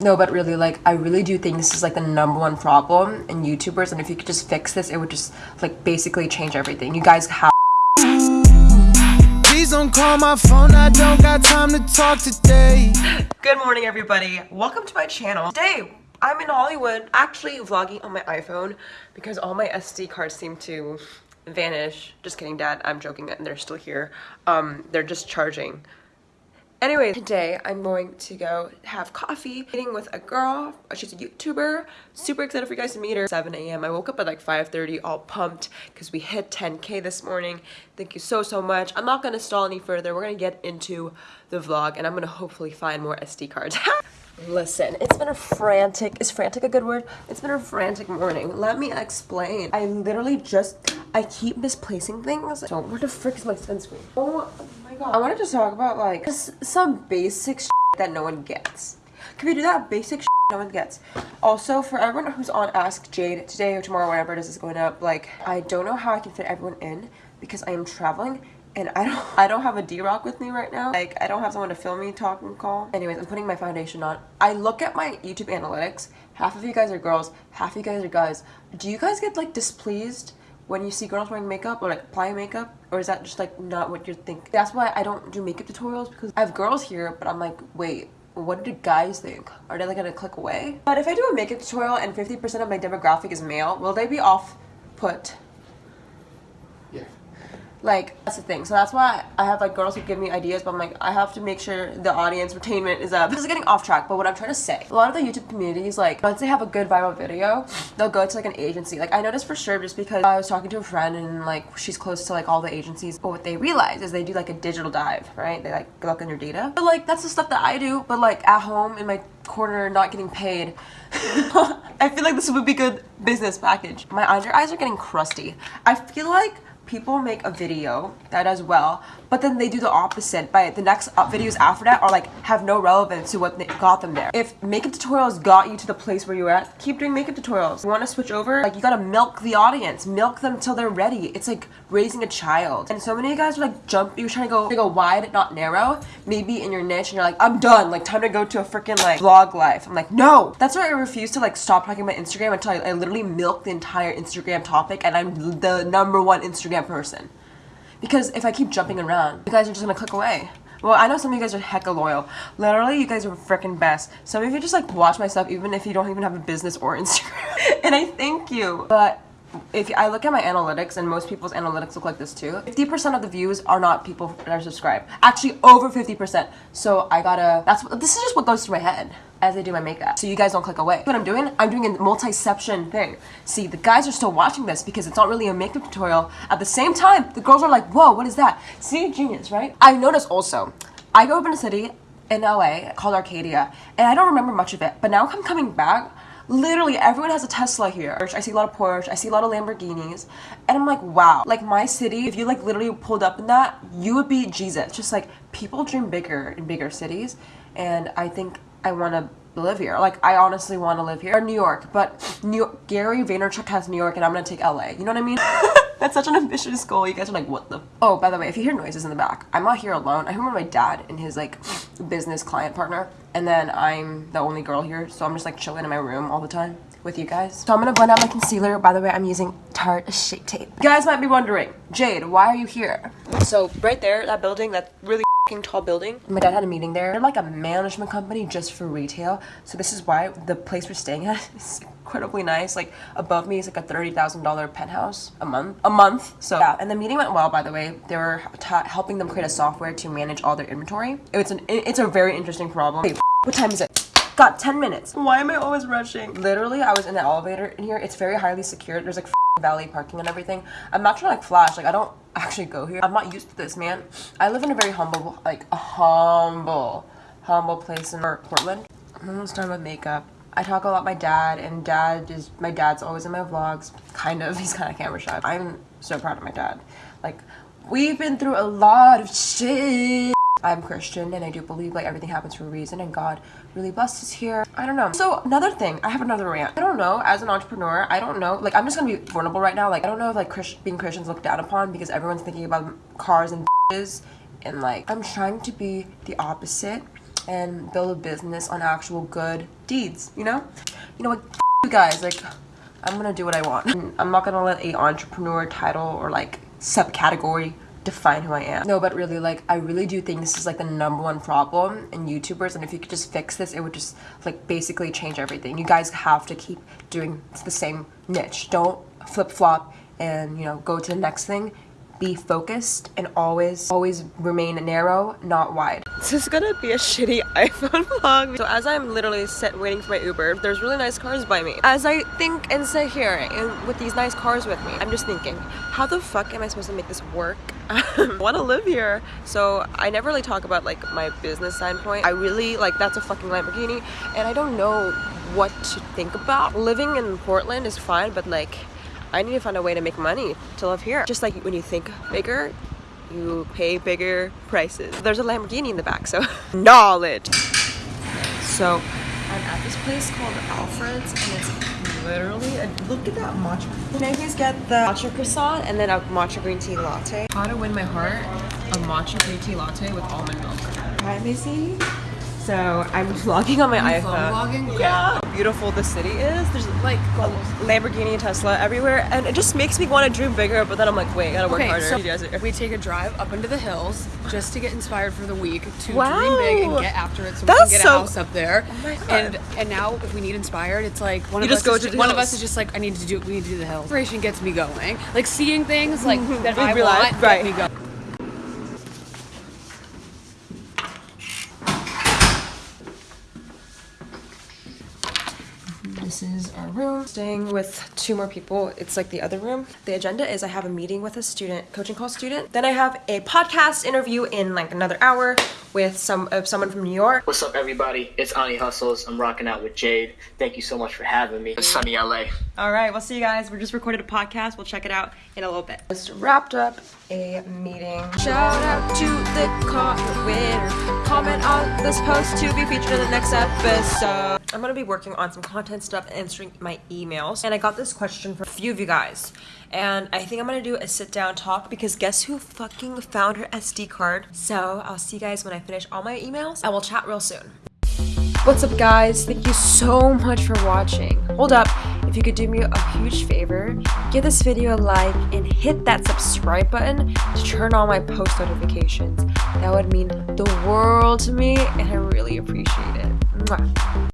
No, but really, like, I really do think this is like the number one problem in YouTubers, and if you could just fix this, it would just like basically change everything. You guys have. Please don't call my phone, I don't got time to talk today. Good morning, everybody. Welcome to my channel. Today, I'm in Hollywood, actually vlogging on my iPhone because all my SD cards seem to vanish. Just kidding, Dad. I'm joking, and they're still here. Um, they're just charging. Anyway, today I'm going to go have coffee, meeting with a girl. She's a YouTuber. Super excited for you guys to meet her. 7 a.m. I woke up at like 5.30 all pumped because we hit 10k this morning. Thank you so, so much. I'm not going to stall any further. We're going to get into the vlog and I'm going to hopefully find more SD cards. Listen, it's been a frantic, is frantic a good word? It's been a frantic morning. Let me explain. I literally just, I keep misplacing things. So where the frick is my sunscreen? Oh. I wanted to talk about like just some basic that no one gets. Can we do that basic no one gets? Also, for everyone who's on Ask Jade today or tomorrow, whenever this is going up, like, I don't know how I can fit everyone in because I am traveling and I don't I don't have a D-Rock with me right now. Like I don't have someone to film me talk call. Anyways, I'm putting my foundation on. I look at my YouTube analytics. Half of you guys are girls, half of you guys are guys. Do you guys get like displeased when you see girls wearing makeup or like applying makeup? Or is that just like not what you think? That's why I don't do makeup tutorials because I have girls here, but I'm like, wait, what do guys think? Are they like gonna click away? But if I do a makeup tutorial and 50% of my demographic is male, will they be off put? Like that's the thing. So that's why i have like girls who give me ideas but i'm like i have to make sure the audience retainment is up. This is getting off track but what i'm trying to say a lot of the youtube communities like once they have a good viral video they'll go to like an agency. Like i noticed for sure just because i was talking to a friend and like she's close to like all the agencies but what they realize is they do like a digital dive right? They like look on your data. But like that's the stuff that i do but like at home in my corner not getting paid i feel like this would be good business package. My under eyes are getting crusty. I feel like people make a video that does well but then they do the opposite by the next videos after that are like have no relevance to what got them there. If makeup tutorials got you to the place where you're at keep doing makeup tutorials. You want to switch over like you gotta milk the audience milk them till they're ready. It's like raising a child and so many of you guys are like jump you're trying to go to go wide not narrow maybe in your niche and you're like i'm done like time to go to a freaking like vlog life i'm like no that's why i refuse to like stop talking about instagram until I, I literally milk the entire instagram topic and i'm the number one instagram person because if I keep jumping around, you guys are just gonna click away. Well, I know some of you guys are hecka loyal. Literally, you guys are freaking best. Some of you just like watch my stuff even if you don't even have a business or Instagram. and I thank you. But if I look at my analytics, and most people's analytics look like this too, 50% of the views are not people that are subscribed. Actually, over 50%. So I gotta, that's, this is just what goes through my head as I do my makeup. So you guys don't click away. What I'm doing, I'm doing a multi-section thing. See, the guys are still watching this because it's not really a makeup tutorial. At the same time, the girls are like, whoa, what is that? See, genius, right? I noticed also, I grew up in a city in LA called Arcadia, and I don't remember much of it, but now I'm coming back, literally everyone has a Tesla here. I see a lot of Porsche, I see a lot of Lamborghinis, and I'm like, wow. Like my city, if you like literally pulled up in that, you would be Jesus. Just like people dream bigger in bigger cities, and I think I want to live here. Like, I honestly want to live here. Or New York, but New Gary Vaynerchuk has New York and I'm going to take LA. You know what I mean? That's such an ambitious goal. You guys are like, what the? Oh, by the way, if you hear noises in the back, I'm not here alone. I remember my dad and his like business client partner. And then I'm the only girl here. So I'm just like chilling in my room all the time with you guys. So I'm gonna blend out my concealer. By the way, I'm using Tarte Shape Tape. You guys might be wondering, Jade, why are you here? So right there, that building, that really tall building. My dad had a meeting there. They're like a management company just for retail. So this is why the place we're staying at is incredibly nice. Like above me is like a $30,000 penthouse a month. A month. So yeah, and the meeting went well by the way. They were helping them create a software to manage all their inventory. It's an it's a very interesting problem. Hey, what time is it? Got 10 minutes. Why am I always rushing? Literally, I was in the elevator in here. It's very highly secured. There's like valet parking and everything. I'm not trying to like flash. Like I don't actually go here. I'm not used to this, man. I live in a very humble, like a humble, humble place in Portland. I'm almost done with makeup. I talk a lot my dad and dad is my dad's always in my vlogs kind of he's kind of camera shy I'm so proud of my dad like we've been through a lot of shit I'm Christian and I do believe like everything happens for a reason and God really blessed us here. I don't know. So another thing, I have another rant. I don't know, as an entrepreneur, I don't know, like I'm just gonna be vulnerable right now. Like I don't know if like Christ being Christians looked down upon because everyone's thinking about cars and and like I'm trying to be the opposite and build a business on actual good deeds, you know? You know what, you guys, like, I'm gonna do what I want. I'm not gonna let a entrepreneur title or like subcategory define who I am. No, but really, like, I really do think this is like the number one problem in YouTubers, and if you could just fix this, it would just like basically change everything. You guys have to keep doing the same niche. Don't flip flop and you know go to the next thing be focused and always always remain narrow not wide. This is gonna be a shitty iphone vlog. So as i'm literally sit waiting for my uber there's really nice cars by me. As i think and sit here and with these nice cars with me i'm just thinking how the fuck am i supposed to make this work? I want to live here. So I never really talk about like my business standpoint. I really like that's a fucking Lamborghini and I don't know what to think about. Living in Portland is fine but like I need to find a way to make money to live here. Just like when you think bigger, you pay bigger prices. There's a Lamborghini in the back, so knowledge. So I'm at this place called Alfred's and it's literally, a, look at that matcha. Can I please get the matcha croissant and then a matcha green tea latte? How to win my heart, a matcha green tea latte with almond milk. Hi, Missy. So I'm vlogging on my iPhone. Vlogging? Yeah. How beautiful the city is. There's like Lamborghini and Tesla everywhere, and it just makes me want to dream bigger. But then I'm like, wait, I gotta work Okay, harder. so You guys are- we take a drive up into the hills just to get inspired for the week to Wow. dream big and get after it so we can get so- a house up there. Oh. And and now if we need inspired, it's like one You of just us go is to ju- the one of us is just like I need to do we need to do the hills. Inspiration gets me going. Like seeing things like mm-hmm. that I real life, want right. get me going. This is our room. Staying with two more people. It's like the other room. The agenda is I have a meeting with a student, coaching call student. Then I have a podcast interview in like another hour with some uh, someone from New York. What's up, everybody? It's Ani Hustles. I'm rocking out with Jade. Thank you so much for having me. It's sunny LA. All right, we'll see you guys. We just recorded a podcast. We'll check it out in a little bit. Just wrapped up a meeting. Shout out to the comment winner. Comment on this post to be featured in the next episode. I'm gonna be working on some content stuff, answering my emails, and I got this question from a few of you guys. And I think I'm gonna do a sit down talk because guess who fucking found her SD card? So I'll see you guys when I finish all my emails. I will chat real soon. What's up guys? Thank you so much for watching. Hold up, if you could do me a huge favor, give this video a like and hit that subscribe button to turn on my post notifications. That would mean the world to me and I really appreciate it. Mwah.